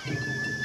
Thank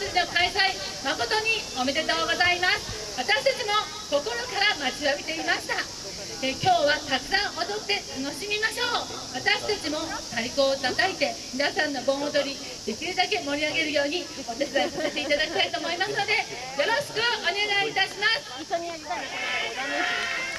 祭りの開催誠におめでとうございます私たちも心から待ちわびていましたえ今日はたくさん踊って楽しみましょう私たちも太鼓を叩いて皆さんの盆踊りできるだけ盛り上げるようにお手伝いさせていただきたいと思いますのでよろしくお願いいたします